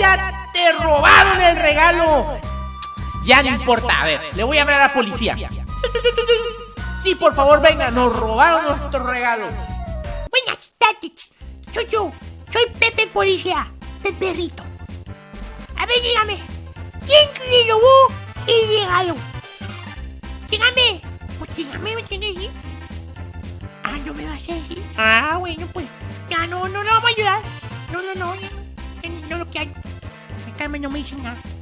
Ya te robaron el regalo. Ya no importa, a ver, le voy a hablar a la policía. Sí, por favor, venga, nos robaron nuestro regalo. Buenas tardes. Soy yo. Soy Pepe Policía. Peperrito. A ver, dígame. ¿Quién le robó el regalo? Dígame. Pues dígame, ¿me entiendes? sí? Ah, no me vas a decir. Ah, bueno, pues. Ya no, no lo vamos a ayudar. No, no, no. no, no lo quiero. Acá no me dicen nada.